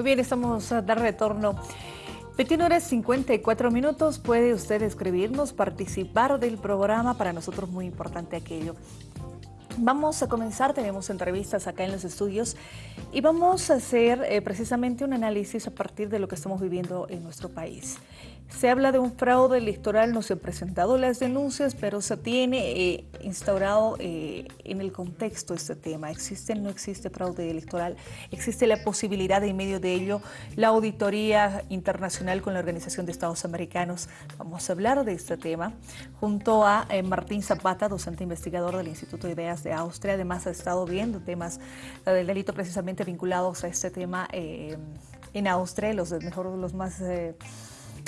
Muy bien, estamos a dar retorno. 21 horas 54 minutos, puede usted escribirnos, participar del programa, para nosotros muy importante aquello. Vamos a comenzar, tenemos entrevistas acá en los estudios y vamos a hacer eh, precisamente un análisis a partir de lo que estamos viviendo en nuestro país. Se habla de un fraude electoral, no se han presentado las denuncias, pero se tiene eh, instaurado eh, en el contexto este tema. ¿Existe o no existe fraude electoral? ¿Existe la posibilidad de en medio de ello la auditoría internacional con la Organización de Estados Americanos? Vamos a hablar de este tema junto a eh, Martín Zapata, docente investigador del Instituto de Ideas de Austria. Además ha estado viendo temas del delito precisamente vinculados a este tema en Austria, los, mejor, los más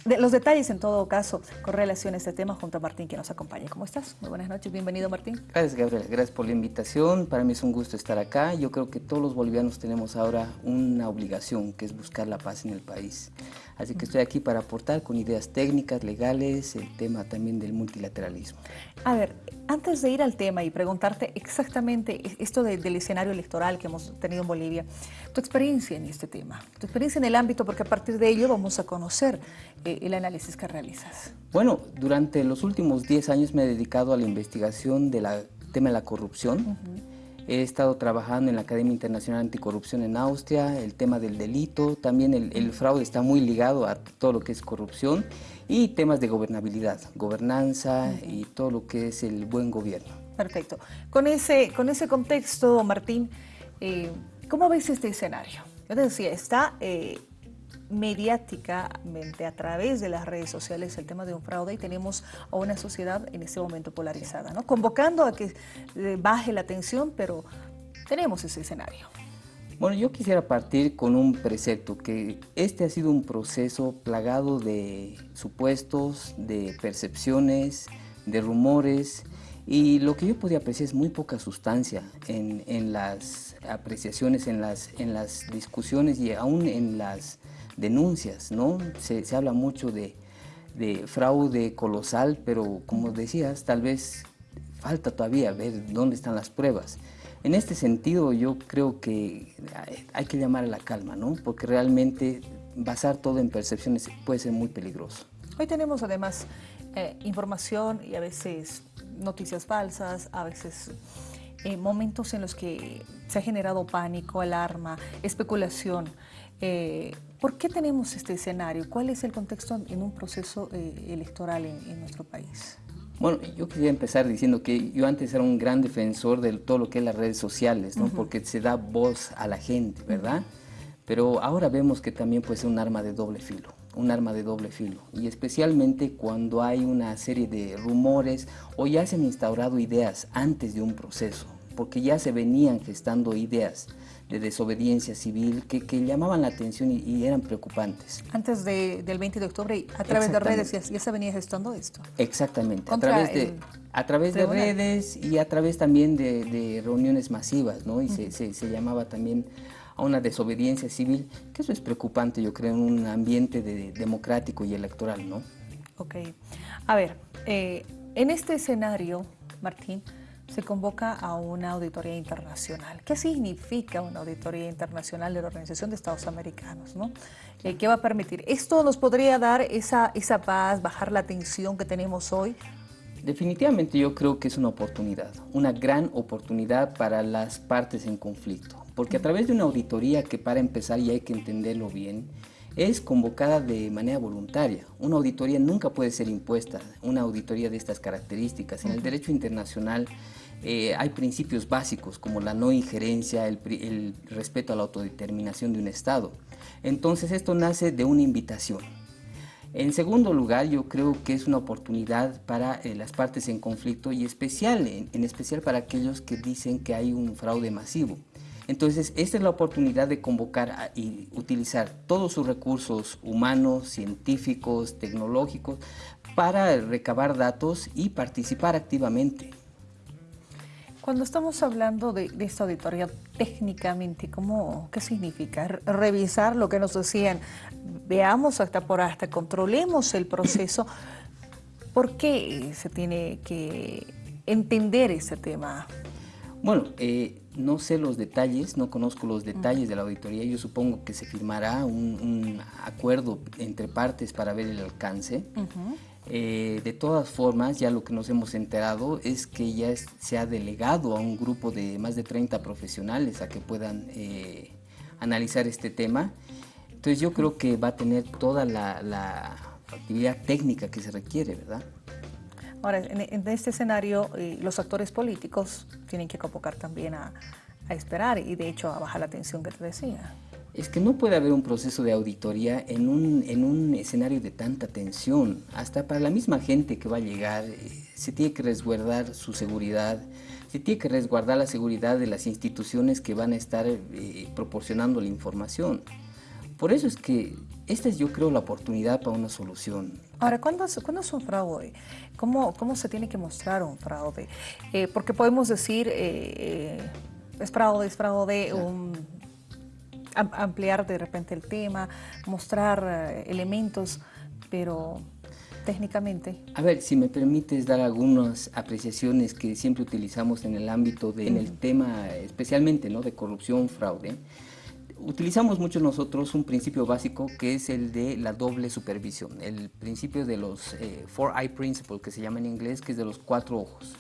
los detalles en todo caso con relación a este tema junto a Martín que nos acompaña. ¿Cómo estás? Muy buenas noches, bienvenido Martín. Gracias Gabriel, gracias por la invitación. Para mí es un gusto estar acá. Yo creo que todos los bolivianos tenemos ahora una obligación que es buscar la paz en el país. Así que estoy aquí para aportar con ideas técnicas, legales, el tema también del multilateralismo. A ver, antes de ir al tema y preguntarte exactamente esto del escenario electoral que hemos tenido en Bolivia, tu experiencia en este tema, tu experiencia en el ámbito, porque a partir de ello vamos a conocer eh, el análisis que realizas. Bueno, durante los últimos 10 años me he dedicado a la investigación del tema de la corrupción. He estado trabajando en la Academia Internacional Anticorrupción en Austria, el tema del delito, también el, fraude está muy ligado a todo lo que es corrupción y temas de gobernabilidad, gobernanza y todo lo que es el buen gobierno. Perfecto. Con ese, con ese contexto, Martín, eh, ¿cómo ves este escenario? Yo te decía, está eh, mediáticamente a través de las redes sociales el tema de un fraude y tenemos a una sociedad en este momento polarizada, ¿no? convocando a que eh, baje la tensión, pero tenemos ese escenario. Bueno, yo quisiera partir con un precepto, que este ha sido un proceso plagado de supuestos, de percepciones, de rumores, y lo que yo podía apreciar es muy poca sustancia en, en las apreciaciones, en las, en las discusiones y aún en las denuncias, ¿no? Se, habla mucho de, fraude colosal, pero como decías, tal vez falta todavía ver dónde están las pruebas. En este sentido, yo creo que hay que llamar a la calma, ¿no? Porque realmente basar todo en percepciones puede ser muy peligroso. Hoy tenemos además eh, información y a veces noticias falsas, a veces eh, momentos en los que se ha generado pánico, alarma, especulación. Eh, ¿Por qué tenemos este escenario? ¿Cuál es el contexto en un proceso eh, electoral en, nuestro país? Bueno, yo quería empezar diciendo que yo antes era un gran defensor de todo lo que es las redes sociales, ¿no? Porque se da voz a la gente, ¿verdad? Pero ahora vemos que también puede ser un arma de doble filo, un arma de doble filo. Y especialmente cuando hay una serie de rumores o ya se han instaurado ideas antes de un proceso, porque ya se venían gestando ideas de desobediencia civil que, llamaban la atención y, eran preocupantes. Antes del 20 de octubre, a través de redes, ya, se venía gestando esto. Exactamente, a través, de, a través de redes y a través también de, reuniones masivas, ¿no? Y se, llamaba también a una desobediencia civil, que eso es preocupante, yo creo, en un ambiente democrático y electoral, ¿no? Ok. A ver, eh, en este escenario, Martín, se convoca a una auditoría internacional. ¿Qué significa una auditoría internacional de la Organización de Estados Americanos? ¿no? Eh, ¿Qué va a permitir? ¿Esto nos podría dar esa, esa paz, bajar la tensión que tenemos hoy? Definitivamente yo creo que es una oportunidad, una gran oportunidad para las partes en conflicto, porque a través de una auditoría que para empezar y hay que entenderlo bien, es convocada de manera voluntaria. Una auditoría nunca puede ser impuesta, una auditoría de estas características. En el derecho internacional eh, hay principios básicos como la no injerencia, el, respeto a la autodeterminación de un Estado. Entonces esto nace de una invitación. En segundo lugar, yo creo que es una oportunidad para eh, las partes en conflicto y en, especial para aquellos que dicen que hay un fraude masivo. Entonces, esta es la oportunidad de convocar y utilizar todos sus recursos humanos, científicos, tecnológicos, para recabar datos y participar activamente. Cuando estamos hablando de, esta auditoría técnicamente, ¿cómo, ¿qué significa? Revisar lo que nos decían, veamos hasta por hasta, controlemos el proceso. ¿Por qué se tiene que entender ese tema? Bueno, eh, no sé los detalles, no conozco los detalles de la auditoría. Yo supongo que se firmará un, acuerdo entre partes para ver el alcance. Eh, de todas formas, ya lo que nos hemos enterado es que ya se ha delegado a un grupo de más de 30 profesionales a que puedan eh, analizar este tema. Entonces yo creo que va a tener toda la, actividad técnica que se requiere, ¿verdad? Ahora, en, este escenario, eh, los actores políticos tienen que convocar también a, a esperar y de hecho a bajar la tensión que te decía es que no puede haber un proceso de auditoría en un, en un escenario de tanta tensión. Hasta para la misma gente que va a llegar, eh, se tiene que resguardar su seguridad, se tiene que resguardar la seguridad de las instituciones que van a estar eh, proporcionando la información. Por eso es que esta es, yo creo, la oportunidad para una solución. Ahora, ¿cuándo, ¿cuándo es un fraude? ¿Cómo, ¿Cómo se tiene que mostrar un fraude? Eh, porque podemos decir, es fraude, es fraude, un ampliar de repente el tema, mostrar eh, elementos, pero técnicamente. A ver, si me permites dar algunas apreciaciones que siempre utilizamos en el ámbito, de, en el tema especialmente ¿no? de corrupción, fraude. Utilizamos mucho nosotros un principio básico que es el de la doble supervisión, el principio de los eh, Four Eye Principle, que se llama en inglés, que es de los cuatro ojos.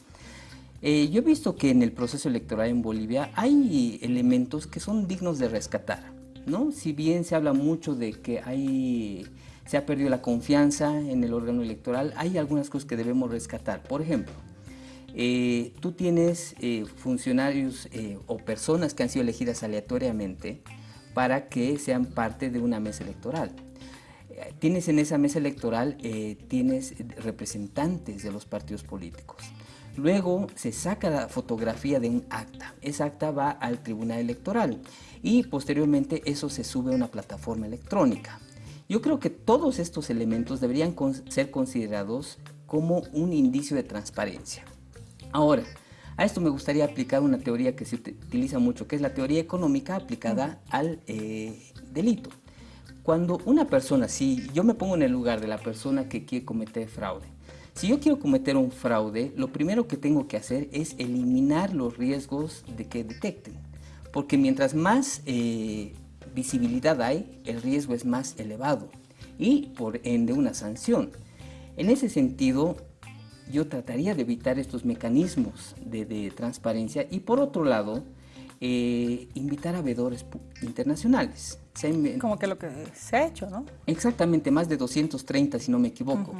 Eh, yo he visto que en el proceso electoral en Bolivia hay elementos que son dignos de rescatar, ¿no? Si bien se habla mucho de que se ha perdido la confianza en el órgano electoral, hay algunas cosas que debemos rescatar. Por ejemplo, eh, tú tienes eh, funcionarios o personas que han sido elegidas aleatoriamente para que sean parte de una mesa electoral tienes en esa mesa electoral, tienes representantes de los partidos políticos. Luego se saca la fotografía de un acta. Esa acta va al tribunal electoral y posteriormente eso se sube a una plataforma electrónica. Yo creo que todos estos elementos deberían ser considerados como un indicio de transparencia. Ahora, a esto me gustaría aplicar una teoría que se utiliza mucho, que es la teoría económica aplicada al eh, delito. Cuando una persona, si yo me pongo en el lugar de la persona que quiere cometer fraude, si yo quiero cometer un fraude, lo primero que tengo que hacer es eliminar los riesgos de que detecten. Porque mientras más eh, visibilidad hay, el riesgo es más elevado y por ende una sanción. En ese sentido, yo trataría de evitar estos mecanismos de, transparencia y por otro lado, eh, invitar a veedores internacionales. Como que lo que se ha hecho, ¿no? Exactamente, más de 230 si no me equivoco.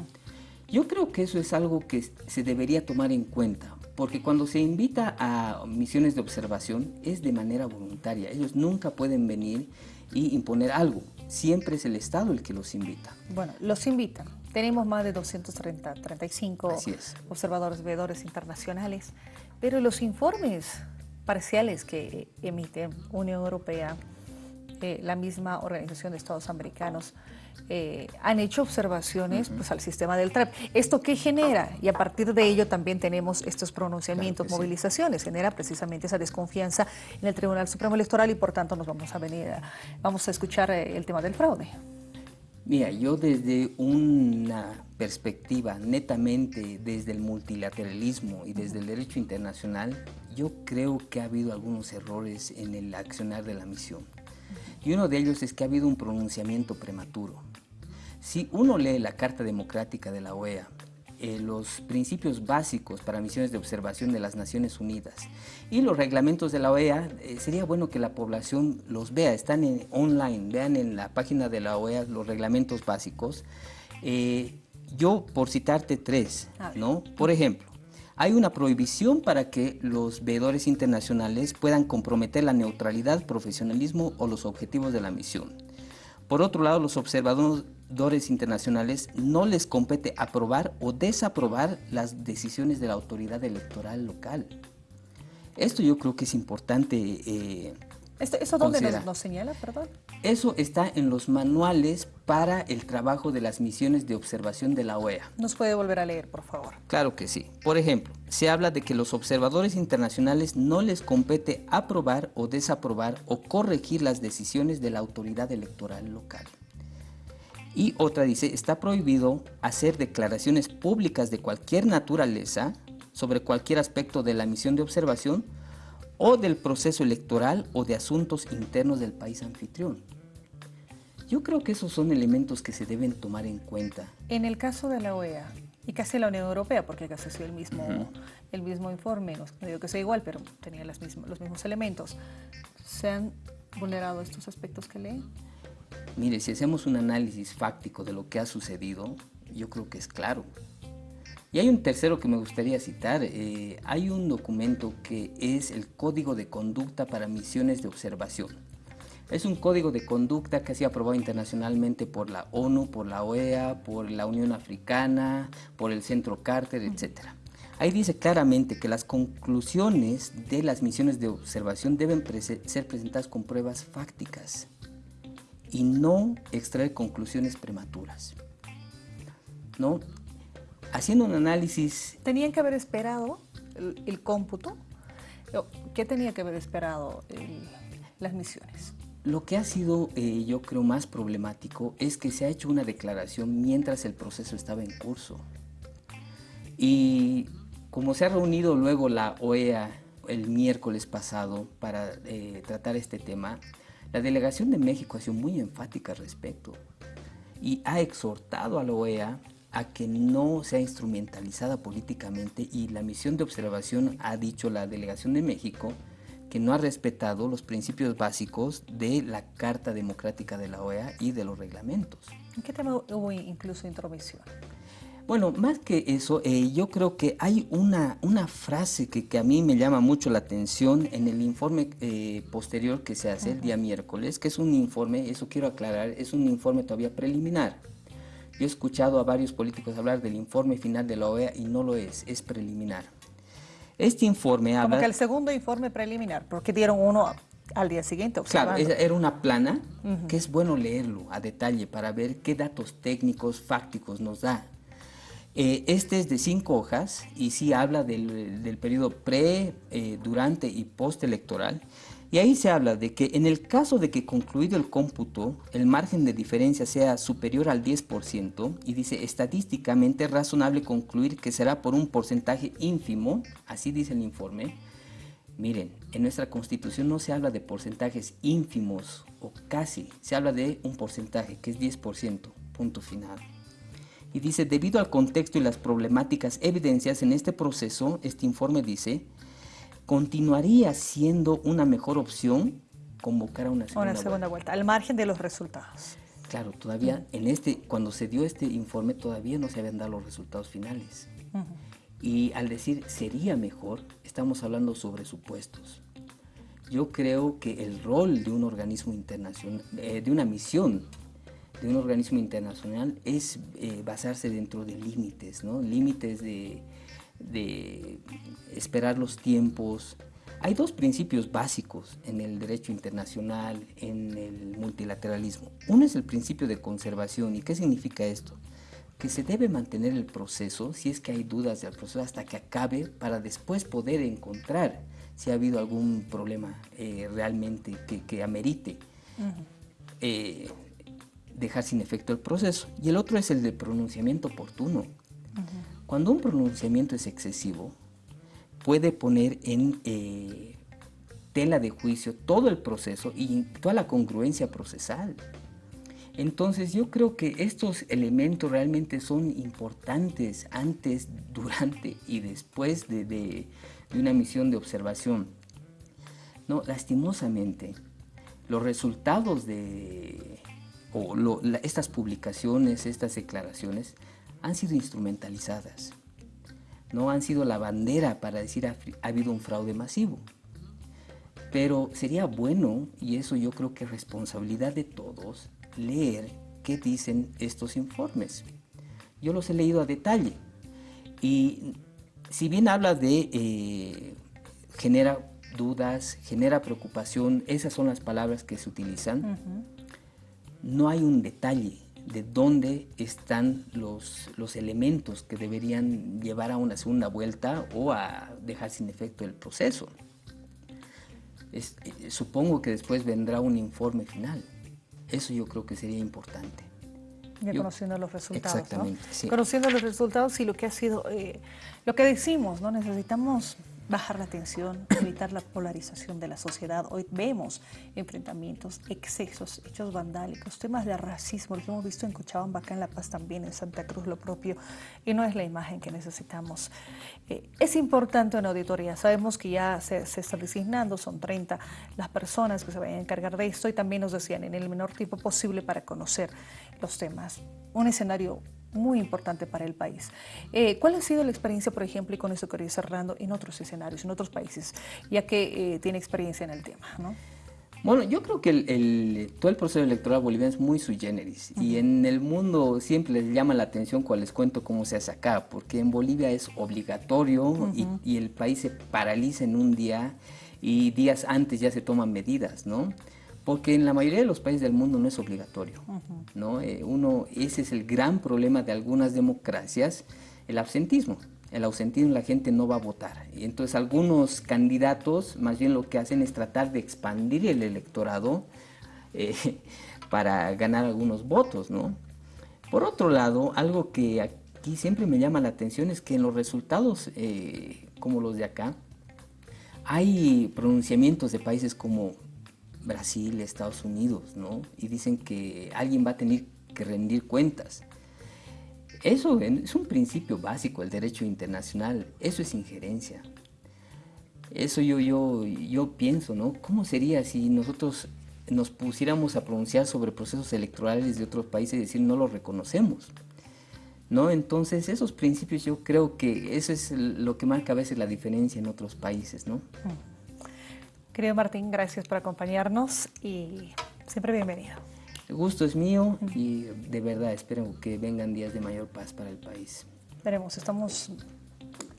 Yo creo que eso es algo que se debería tomar en cuenta, porque cuando se invita a misiones de observación es de manera voluntaria. Ellos nunca pueden venir y imponer algo. Siempre es el Estado el que los invita. Bueno, los invitan. Tenemos más de 230, 35 observadores, veedores internacionales, pero los informes parciales que emite Unión Europea, eh, la misma Organización de Estados Americanos, eh, han hecho observaciones pues, al sistema del TRAP. ¿Esto qué genera? Y a partir de ello también tenemos estos pronunciamientos, movilizaciones. Genera precisamente esa desconfianza en el Tribunal Supremo Electoral y por tanto nos vamos a venir, vamos a escuchar eh, el tema del fraude. Mira, yo desde una perspectiva netamente desde el multilateralismo y desde el derecho internacional, yo creo que ha habido algunos errores en el accionar de la misión. Y uno de ellos es que ha habido un pronunciamiento prematuro. Si uno lee la Carta Democrática de la OEA, eh, los principios básicos para misiones de observación de las Naciones Unidas y los reglamentos de la OEA, eh, sería bueno que la población los vea, están en, online, vean en la página de la OEA los reglamentos básicos. Eh, yo, por citarte tres, ¿no? Por ejemplo, hay una prohibición para que los veedores internacionales puedan comprometer la neutralidad, profesionalismo o los objetivos de la misión. Por otro lado, los observadores internacionales no les compete aprobar o desaprobar las decisiones de la autoridad electoral local. Esto yo creo que es importante eh, ¿Eso dónde nos, señala, perdón? Eso está en los manuales para el trabajo de las misiones de observación de la OEA. ¿Nos puede volver a leer, por favor? Claro que sí. Por ejemplo, se habla de que los observadores internacionales no les compete aprobar o desaprobar o corregir las decisiones de la autoridad electoral local. Y otra dice, está prohibido hacer declaraciones públicas de cualquier naturaleza sobre cualquier aspecto de la misión de observación o del proceso electoral o de asuntos internos del país anfitrión. Yo creo que esos son elementos que se deben tomar en cuenta. En el caso de la OEA y casi la Unión Europea, porque casi sido el mismo, el mismo informe, no digo que sea igual, pero tenía las los mismos elementos, ¿se han vulnerado estos aspectos que leen? Mire, si hacemos un análisis fáctico de lo que ha sucedido, yo creo que es claro. Y hay un tercero que me gustaría citar. Eh, hay un documento que es el Código de Conducta para Misiones de Observación. Es un código de conducta que ha sido aprobado internacionalmente por la ONU, por la OEA, por la Unión Africana, por el Centro Carter, etc. Ahí dice claramente que las conclusiones de las misiones de observación deben ser presentadas con pruebas fácticas y no extraer conclusiones prematuras. ¿No? Haciendo un análisis... ¿Tenían que haber esperado el, cómputo? ¿Qué tenía que haber esperado las misiones? Lo que ha sido, eh, yo creo, más problemático es que se ha hecho una declaración mientras el proceso estaba en curso. Y como se ha reunido luego la OEA el miércoles pasado para eh, tratar este tema, la delegación de México ha sido muy enfática al respecto y ha exhortado a la OEA a que no sea instrumentalizada políticamente y la misión de observación ha dicho la delegación de México que no ha respetado los principios básicos de la Carta Democrática de la OEA y de los reglamentos. ¿En qué tema hubo incluso intromisión? Bueno, más que eso, eh, yo creo que hay una, una frase que, que, a mí me llama mucho la atención en el informe eh, posterior que se hace el día miércoles, que es un informe, eso quiero aclarar, es un informe todavía preliminar. Yo he escuchado a varios políticos hablar del informe final de la OEA y no lo es, es preliminar. Este informe habla... Como que el segundo informe preliminar, porque dieron uno al día siguiente observando. Claro, era una plana que es bueno leerlo a detalle para ver qué datos técnicos, fácticos nos da. Eh, este es de cinco hojas y sí habla del, periodo pre, eh, durante y postelectoral. Y ahí se habla de que en el caso de que concluido el cómputo, el margen de diferencia sea superior al 10%, y dice estadísticamente es razonable concluir que será por un porcentaje ínfimo, así dice el informe. Miren, en nuestra constitución no se habla de porcentajes ínfimos o casi, se habla de un porcentaje que es 10%, punto final. Y dice, debido al contexto y las problemáticas evidencias en este proceso, este informe dice, continuaría siendo una mejor opción convocar a una segunda, una segunda vuelta. al margen de los resultados. Claro, todavía en este, cuando se dio este informe, todavía no se habían dado los resultados finales. Y al decir sería mejor, estamos hablando sobre supuestos. Yo creo que el rol de un organismo internacional, eh, de una misión de un organismo internacional es eh, basarse dentro de límites, ¿no? Límites de, de esperar los tiempos. Hay dos principios básicos en el derecho internacional, en el multilateralismo. Uno es el principio de conservación. ¿Y qué significa esto? Que se debe mantener el proceso, si es que hay dudas del proceso, hasta que acabe, para después poder encontrar si ha habido algún problema eh, realmente que, amerite dejar sin efecto el proceso. Y el otro es el de pronunciamiento oportuno. Cuando un pronunciamiento es excesivo, puede poner en eh, tela de juicio todo el proceso y toda la congruencia procesal. Entonces yo creo que estos elementos realmente son importantes antes, durante y después de, una misión de observación. No, lastimosamente, los resultados de estas publicaciones, estas declaraciones han sido instrumentalizadas. No han sido la bandera para decir ha, ha habido un fraude masivo. Pero sería bueno, y eso yo creo que es responsabilidad de todos, leer qué dicen estos informes. Yo los he leído a detalle. Y si bien habla de eh, genera dudas, genera preocupación, esas son las palabras que se utilizan no hay un detalle de dónde están los, los elementos que deberían llevar a una segunda vuelta o a dejar sin efecto el proceso. Eh, supongo que después vendrá un informe final. Eso yo creo que sería importante. Ya conociendo los resultados. Exactamente. Conociendo los resultados y lo que ha sido, eh, lo que decimos, ¿no? Necesitamos bajar la tensión, evitar la polarización de la sociedad. Hoy vemos enfrentamientos, excesos, hechos vandálicos, temas de racismo, lo que hemos visto en Cochabamba, acá en La Paz también, en Santa Cruz lo propio, y no es la imagen que necesitamos. Eh, es importante una auditoría, sabemos que ya se, se, está designando, son 30 las personas que se vayan a encargar de esto y también nos decían en el menor tiempo posible para conocer los temas. Un escenario muy importante para el país. Eh, ¿Cuál ha sido la experiencia, por ejemplo, y con eso quería cerrando, en otros escenarios, en otros países, ya que eh, tiene experiencia en el tema? ¿no? Bueno, yo creo que el, todo el proceso electoral boliviano es muy sui generis y en el mundo siempre les llama la atención cuando les cuento cómo se hace acá, porque en Bolivia es obligatorio y, y, el país se paraliza en un día y días antes ya se toman medidas, ¿no? Porque en la mayoría de los países del mundo no es obligatorio. ¿no? Eh, uno, ese es el gran problema de algunas democracias, el absentismo. El ausentismo la gente no va a votar. Y entonces algunos candidatos más bien lo que hacen es tratar de expandir el electorado eh, para ganar algunos votos. ¿no? Por otro lado, algo que aquí siempre me llama la atención es que en los resultados eh, como los de acá, hay pronunciamientos de países como Brasil, Estados Unidos, ¿no? Y dicen que alguien va a tener que rendir cuentas. Eso es un principio básico del derecho internacional, eso es injerencia. Eso yo, yo, yo pienso, ¿no? ¿Cómo sería si nosotros nos pusiéramos a pronunciar sobre procesos electorales de otros países y decir no los reconocemos? ¿No? Entonces esos principios yo creo que eso es lo que marca a veces la diferencia en otros países, ¿no? Mm. Querido Martín, gracias por acompañarnos y siempre bienvenido. El gusto es mío y de verdad espero que vengan días de mayor paz para el país. Veremos, estamos,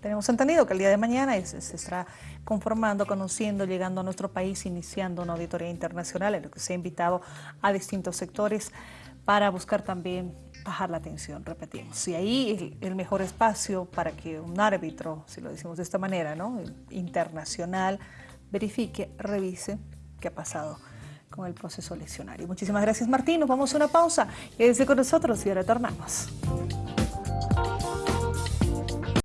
tenemos entendido que el día de mañana se, estará conformando, conociendo, llegando a nuestro país, iniciando una auditoría internacional en lo que se ha invitado a distintos sectores para buscar también bajar la tensión, repetimos. Y ahí el, el, mejor espacio para que un árbitro, si lo decimos de esta manera, ¿no? internacional, verifique, revise qué ha pasado con el proceso eleccionario. Muchísimas gracias Martín, nos vamos a una pausa. Quédese con nosotros y retornamos.